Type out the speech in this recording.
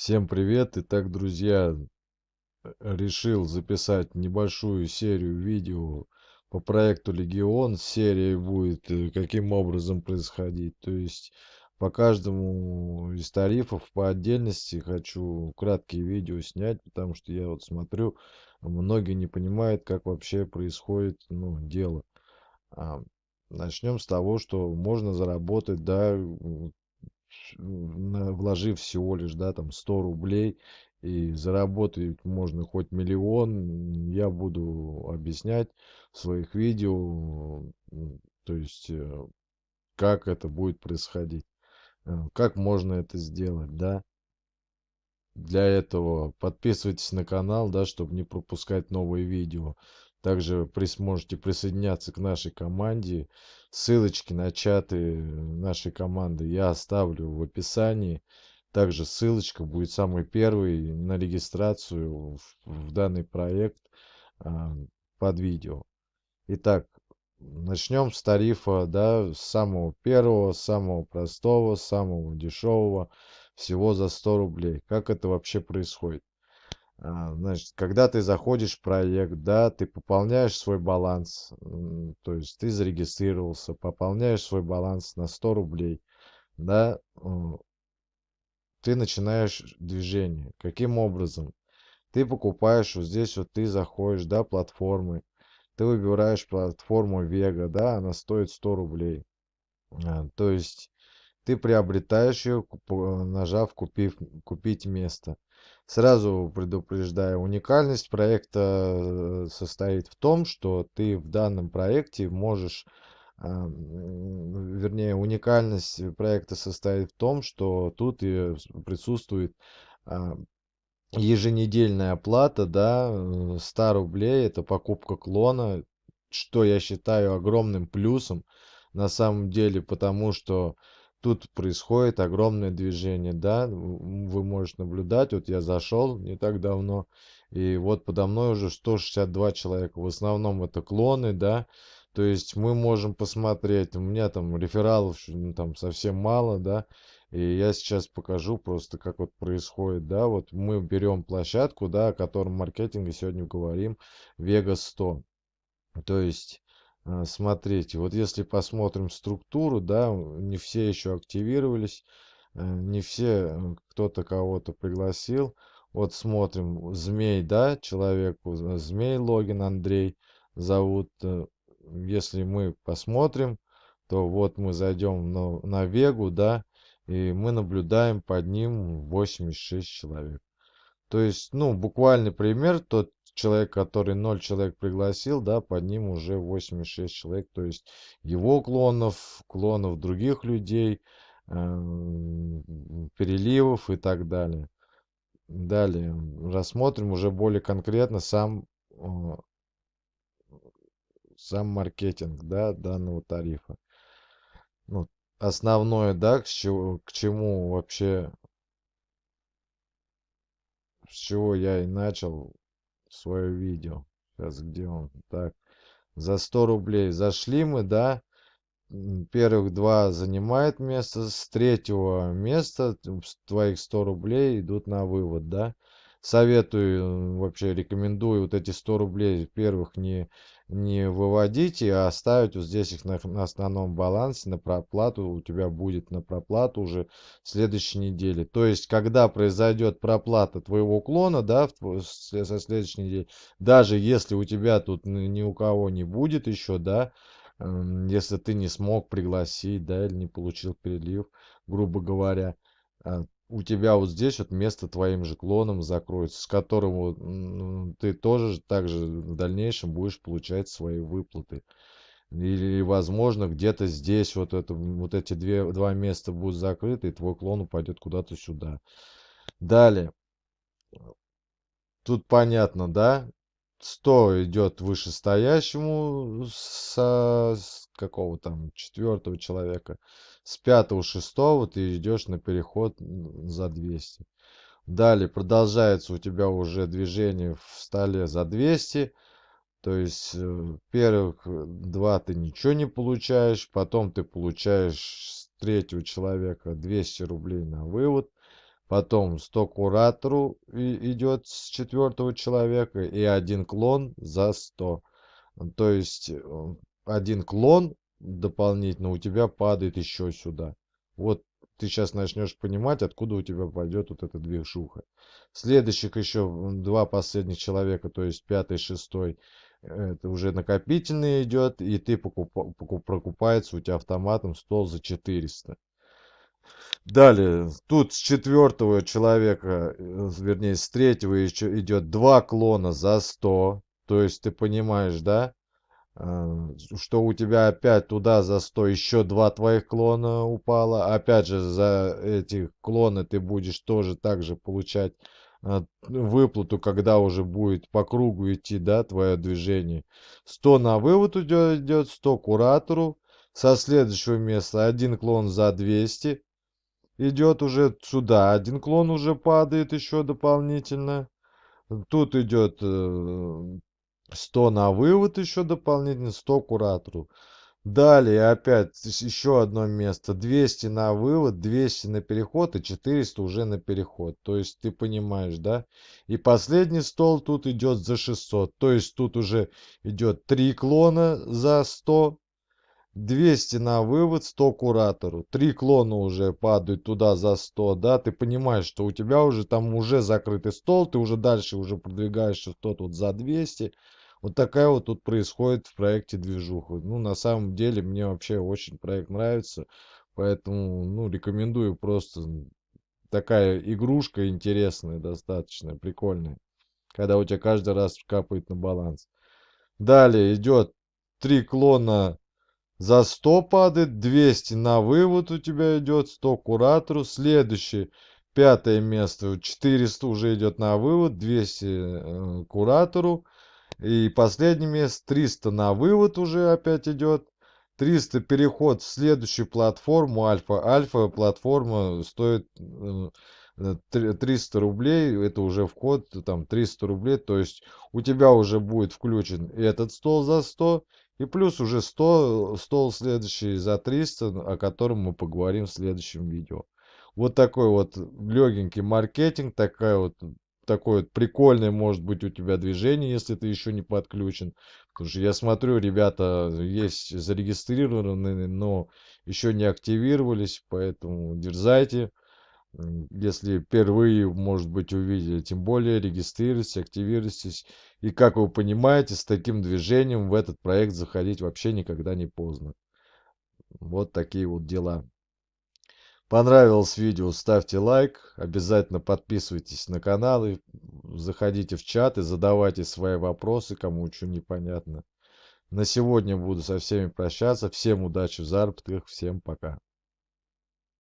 Всем привет! Итак, друзья, э, решил записать небольшую серию видео по проекту Легион. Серия будет э, каким образом происходить. То есть по каждому из тарифов по отдельности хочу краткие видео снять, потому что я вот смотрю, многие не понимают, как вообще происходит ну, дело. Начнем с того, что можно заработать, да, вложив всего лишь, да, там 100 рублей, и заработать можно хоть миллион, я буду объяснять в своих видео, то есть, э, как это будет происходить, э, как можно это сделать, да. Для этого подписывайтесь на канал, да, чтобы не пропускать новые видео. Также при, сможете присоединяться к нашей команде. Ссылочки на чаты нашей команды я оставлю в описании. Также ссылочка будет самый первый на регистрацию в, в данный проект а, под видео. Итак, начнем с тарифа, да, самого первого, самого простого, самого дешевого, всего за 100 рублей. Как это вообще происходит? А, значит, когда ты заходишь в проект, да, ты пополняешь свой баланс, то есть ты зарегистрировался, пополняешь свой баланс на 100 рублей, да, ты начинаешь движение. Каким образом? Ты покупаешь, вот здесь вот ты заходишь, да, платформы, ты выбираешь платформу Vega, да, она стоит 100 рублей. А, то есть ты приобретаешь ее, нажав купив, купить место. Сразу предупреждаю, уникальность проекта э, состоит в том, что ты в данном проекте можешь, а, вернее, уникальность проекта состоит в том, что тут присутствует а, еженедельная оплата, да, 100 э, рублей, это покупка клона, что я считаю огромным плюсом на самом деле, потому что тут происходит огромное движение, да, вы можете наблюдать, вот я зашел не так давно, и вот подо мной уже 162 человека, в основном это клоны, да, то есть мы можем посмотреть, у меня там рефералов ну, там совсем мало, да, и я сейчас покажу просто, как вот происходит, да, вот мы берем площадку, да, о котором маркетинге сегодня говорим, Vegas 100, то есть смотрите, вот если посмотрим структуру, да, не все еще активировались, э, не все, э, кто-то кого-то пригласил. Вот смотрим, Змей, да, человеку, Змей логин Андрей зовут. Э, если мы посмотрим, то вот мы зайдем на, на Вегу, да, и мы наблюдаем под ним 86 человек. То есть, ну, буквальный пример, тот человек, который 0 человек пригласил, да, под ним уже 86 человек, то есть его клонов, клонов других людей, э, переливов и так далее. Далее рассмотрим уже более конкретно сам, э, сам маркетинг, да, данного тарифа. Ну, основное, да, к, чему, к чему вообще, с чего я и начал свое видео. Сейчас где он? Так, за 100 рублей зашли мы, да. Первых два занимает место. С третьего места твоих 100 рублей идут на вывод, да. Советую, вообще рекомендую вот эти 100 рублей первых не не выводите, а оставить вот здесь их на, на основном балансе, на проплату. У тебя будет на проплату уже в следующей неделе. То есть, когда произойдет проплата твоего клона, да, в, со следующей недели, даже если у тебя тут ни у кого не будет еще, да, если ты не смог пригласить, да, или не получил перелив, грубо говоря, а, у тебя вот здесь вот место твоим же клоном закроется, с которым ты тоже также в дальнейшем будешь получать свои выплаты. Или, возможно, где-то здесь вот, это, вот эти две, два места будут закрыты, и твой клон упадет куда-то сюда. Далее. Тут понятно, да? 100 идет вышестоящему со с какого там четвертого человека с пятого шестого ты идешь на переход за 200 далее продолжается у тебя уже движение в столе за 200 то есть э, первых два ты ничего не получаешь потом ты получаешь с третьего человека 200 рублей на вывод потом 100 куратору идет с четвертого человека и один клон за 100. То есть э, один клон дополнительно у тебя падает еще сюда. Вот ты сейчас начнешь понимать, откуда у тебя пойдет вот эта движуха. Следующих еще два последних человека, то есть пятый, шестой, это уже накопительный идет, и ты покуп, покуп, у тебя автоматом стол за 400. Далее, тут с четвертого человека, э, вернее, с третьего еще идет два клона за 100. То есть ты понимаешь, да? Э, что у тебя опять туда за 100 еще два твоих клона упало. Опять же, за эти клоны ты будешь тоже также получать э, выплату, когда уже будет по кругу идти, да, твое движение. 100 на вывод идет 100 куратору. Со следующего места один клон за 200 идет уже сюда. Один клон уже падает еще дополнительно. Тут идет э, 100 на вывод еще дополнительно, 100 куратору. Далее опять еще одно место. 200 на вывод, 200 на переход и 400 уже на переход. То есть ты понимаешь, да? И последний стол тут идет за 600. То есть тут уже идет 3 клона за 100. 200 на вывод, 100 куратору. Три клона уже падают туда за 100, да, ты понимаешь, что у тебя уже там уже закрытый стол, ты уже дальше уже продвигаешься 100 тут за 200. Вот такая вот тут происходит в проекте движуха. Ну, на самом деле, мне вообще очень проект нравится. Поэтому, ну, рекомендую просто такая игрушка интересная, достаточно прикольная. Когда у тебя каждый раз капает на баланс. Далее идет три клона за 100 падает, 200 на вывод у тебя идет, 100 куратору. Следующее, пятое место, 400 уже идет на вывод, 200 э, куратору. И последнее место 300 на вывод уже опять идет. 300 переход в следующую платформу альфа. Альфа платформа стоит 300 э, рублей. Это уже вход там 300 рублей. То есть у тебя уже будет включен этот стол за 100. И плюс уже 100, стол следующий за 300, о котором мы поговорим в следующем видео. Вот такой вот легенький маркетинг, такая вот такое вот прикольное может быть у тебя движение, если ты еще не подключен. Потому что я смотрю, ребята есть зарегистрированные, но еще не активировались, поэтому дерзайте. Если впервые, может быть, увидели, тем более регистрируйтесь, активируйтесь. И как вы понимаете, с таким движением в этот проект заходить вообще никогда не поздно. Вот такие вот дела. Понравилось видео, ставьте лайк, обязательно подписывайтесь на канал и заходите в чат и задавайте свои вопросы, кому что непонятно. На сегодня буду со всеми прощаться. Всем удачи в заработках, всем пока.